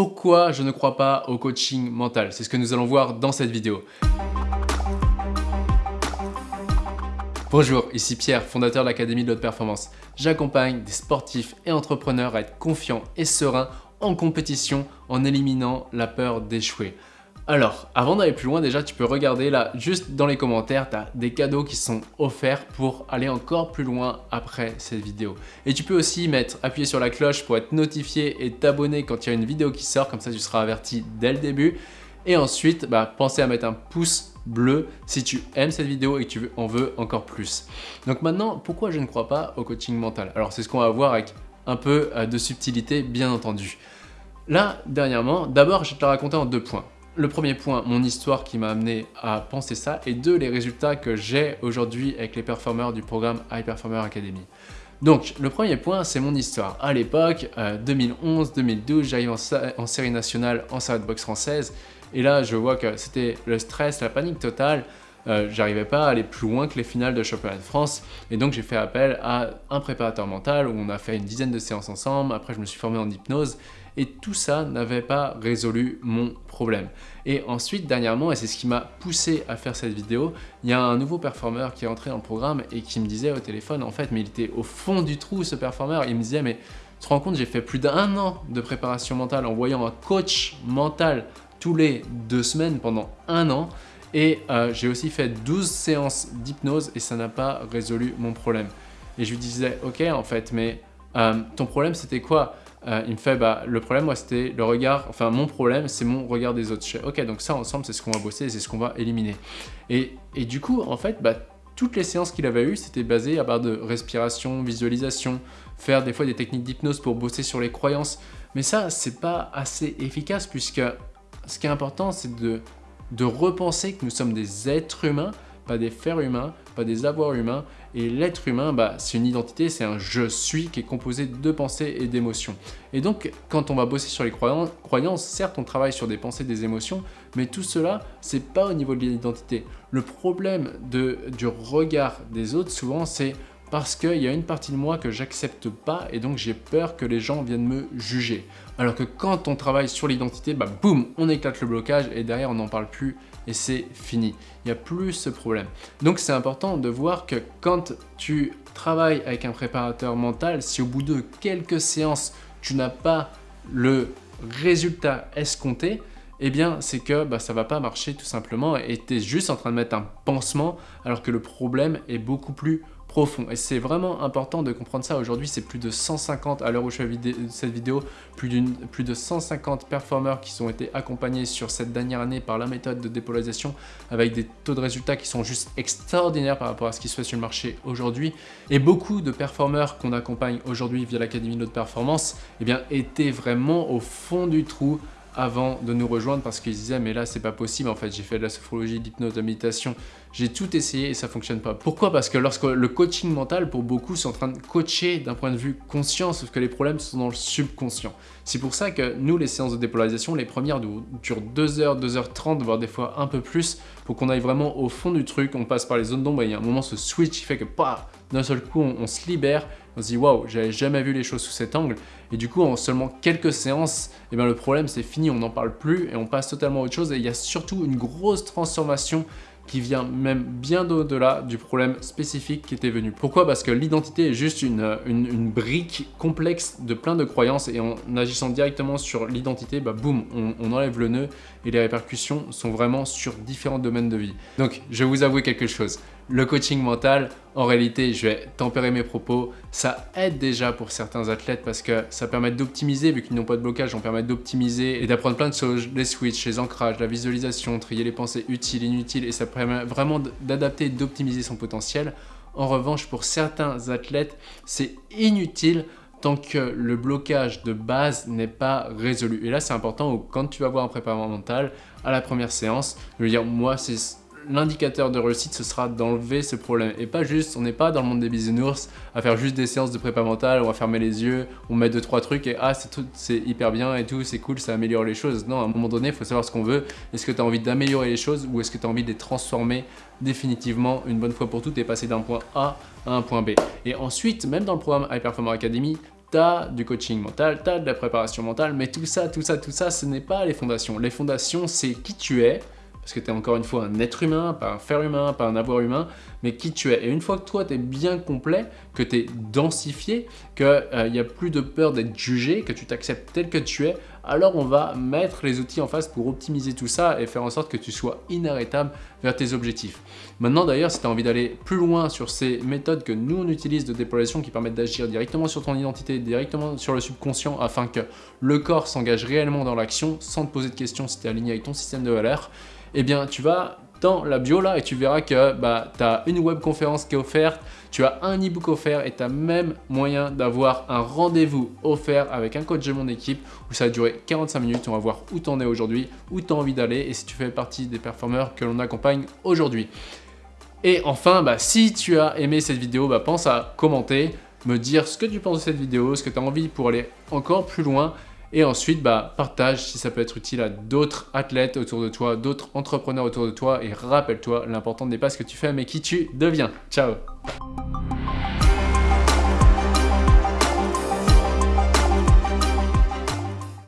Pourquoi je ne crois pas au coaching mental? C'est ce que nous allons voir dans cette vidéo. Bonjour, ici Pierre, fondateur de l'Académie de l'Haute Performance. J'accompagne des sportifs et entrepreneurs à être confiants et sereins en compétition en éliminant la peur d'échouer. Alors, avant d'aller plus loin, déjà, tu peux regarder là, juste dans les commentaires, tu des cadeaux qui sont offerts pour aller encore plus loin après cette vidéo. Et tu peux aussi mettre, appuyer sur la cloche pour être notifié et t'abonner quand il y a une vidéo qui sort, comme ça tu seras averti dès le début. Et ensuite, bah, pensez à mettre un pouce bleu si tu aimes cette vidéo et que tu en veux encore plus. Donc maintenant, pourquoi je ne crois pas au coaching mental? Alors c'est ce qu'on va voir avec un peu euh, de subtilité, bien entendu. Là, dernièrement, d'abord, je vais te raconter en deux points. Le premier point, mon histoire qui m'a amené à penser ça, et deux, les résultats que j'ai aujourd'hui avec les performeurs du programme High Performer Academy. Donc, le premier point, c'est mon histoire. À l'époque, 2011-2012, euh, j'arrive en, série nationale en salle boxe française, et là, je vois que c'était le stress, la panique totale, euh, j'arrivais pas à aller plus loin que les finales de championnat de France. Et donc j'ai fait appel à un préparateur mental où on a fait une dizaine de séances ensemble, après je me suis formé en hypnose. Et tout ça n'avait pas résolu mon problème. Et ensuite, dernièrement, et c'est ce qui m'a poussé à faire cette vidéo, il y a un nouveau performeur qui est entré dans le programme et qui me disait au téléphone, en fait, mais il était au fond du trou ce performeur, il me disait, mais tu te rends compte, j'ai fait plus d'un an de préparation mentale en voyant un coach mental tous les deux semaines pendant un an, et euh, j'ai aussi fait 12 séances d'hypnose et ça n'a pas résolu mon problème. Et je lui disais, ok en fait, mais euh, ton problème c'était quoi? Euh, Il me fait, bah le problème moi c'était le regard, enfin mon problème c'est mon regard des autres. Je ok donc ça ensemble c'est ce qu'on va bosser c'est ce qu'on va éliminer. Et, et, du coup en fait, bah, toutes les séances qu'il avait eues, c'était basé à base de respiration, visualisation, faire des fois des techniques d'hypnose pour bosser sur les croyances. Mais ça, c'est pas assez efficace puisque ce qui est important, c'est de de repenser que nous sommes des êtres humains, pas des fers humains, pas des avoirs humains. Et l'être humain, bah, c'est une identité, c'est un « je suis » qui est composé de pensées et d'émotions. Et donc, quand on va bosser sur les croyances, certes, on travaille sur des pensées, des émotions, mais tout cela, c'est pas au niveau de l'identité. Le problème de, du regard des autres, souvent, c'est parce qu'il y a une partie de moi que j'accepte pas et donc j'ai peur que les gens viennent me juger. Alors que quand on travaille sur l'identité, bah boum, on éclate le blocage et derrière on n'en parle plus et c'est fini. Il n'y a plus ce problème. Donc c'est important de voir que quand tu travailles avec un préparateur mental, si au bout de quelques séances, tu n'as pas le résultat escompté, eh bien c'est que bah, ça va pas marcher tout simplement et tu es juste en train de mettre un pansement alors que le problème est beaucoup plus profond. Et c'est vraiment important de comprendre ça. Aujourd'hui, c'est plus de 150, à l'heure où je fais cette vidéo, plus, de 150 performeurs qui ont été accompagnés sur cette dernière année par la méthode de dépolarisation avec des taux de résultats qui sont juste extraordinaires par rapport à ce qui se fait sur le marché aujourd'hui. Et beaucoup de performeurs qu'on accompagne aujourd'hui via l'Académie de Performance eh bien, étaient vraiment au fond du trou avant de nous rejoindre parce qu'ils disaient mais là c'est pas possible en fait j'ai fait de la sophrologie, d'hypnose, de méditation j'ai tout essayé et ça fonctionne pas. Pourquoi? Parce que lorsque le coaching mental pour beaucoup c'est en train de coacher d'un point de vue conscient sauf que les problèmes sont dans le subconscient. C'est pour ça que nous les séances de dépolarisation les premières durent 2h, 2h30 voire des fois un peu plus pour qu'on aille vraiment au fond du truc, on passe par les zones d'ombre et il y a un moment ce switch qui fait que d'un seul coup on se libère on se dit waouh, j'avais jamais vu les choses sous cet angle. Et du coup, en seulement quelques séances, eh bien, le problème c'est fini, on n'en parle plus et on passe totalement à autre chose. Et il y a surtout une grosse transformation qui vient même bien au-delà du problème spécifique qui était venu. Pourquoi? Parce que l'identité est juste une, une, brique complexe de plein de croyances et en agissant directement sur l'identité, bah boum, on, on, enlève le nœud et les répercussions sont vraiment sur différents domaines de vie. Donc, je vais vous avouer quelque chose. Le coaching mental, en réalité, je vais tempérer mes propos, ça aide déjà pour certains athlètes parce que ça permet d'optimiser, vu qu'ils n'ont pas de blocage, on permet d'optimiser et d'apprendre plein de choses, les switches, les ancrages, la visualisation, trier les pensées utiles, inutiles, et ça permet vraiment d'adapter et d'optimiser son potentiel. En revanche, pour certains athlètes, c'est inutile tant que le blocage de base n'est pas résolu. Et là, c'est important, quand tu vas voir un préparateur mental, à la première séance, de lui dire, moi, c'est l'indicateur de réussite, ce sera d'enlever ce problème. Et pas juste, on n'est pas dans le monde des bisounours à faire juste des séances de prépa mentale, on va fermer les yeux, on met deux trois trucs et ah c'est hyper bien et tout, c'est cool, ça améliore les choses. Non, à un moment donné, il faut savoir ce qu'on veut. Est-ce que tu as envie d'améliorer les choses ou est-ce que tu as envie de les transformer définitivement une bonne fois pour toutes et passer d'un point A à un point B? Et ensuite, même dans le programme High Performer Academy, T'as du coaching mental, t'as de la préparation mentale, mais tout ça, tout ça, tout ça, ce n'est pas les fondations. Les fondations, c'est qui tu es, parce que tu es encore une fois un être humain, pas un faire humain, pas un avoir humain, mais qui tu es. Et une fois que toi, tu es bien complet, que tu es densifié, qu'il n'y a plus de peur d'être jugé, que tu t'acceptes tel que tu es, alors on va mettre les outils en face pour optimiser tout ça et faire en sorte que tu sois inarrêtable vers tes objectifs. Maintenant d'ailleurs, si tu as envie d'aller plus loin sur ces méthodes que nous on utilise de dépolarisation qui permettent d'agir directement sur ton identité, directement sur le subconscient afin que le corps s'engage réellement dans l'action sans te poser de questions si tu es aligné avec ton système de valeurs, eh bien tu vas dans la bio là et tu verras que bah, tu as une webconférence qui est offerte, tu as un e-book offert et tu as même moyen d'avoir un rendez-vous offert avec un coach de mon équipe où ça va durer 45 minutes. On va voir où tu en es aujourd'hui, où tu as envie d'aller et si tu fais partie des performeurs que l'on accompagne aujourd'hui. Et enfin, bah, si tu as aimé cette vidéo, bah, pense à commenter, me dire ce que tu penses de cette vidéo, ce que tu as envie pour aller encore plus loin et ensuite, bah, partage si ça peut être utile à d'autres athlètes autour de toi, d'autres entrepreneurs autour de toi. Et rappelle-toi, l'important n'est pas ce que tu fais, mais qui tu deviens. Ciao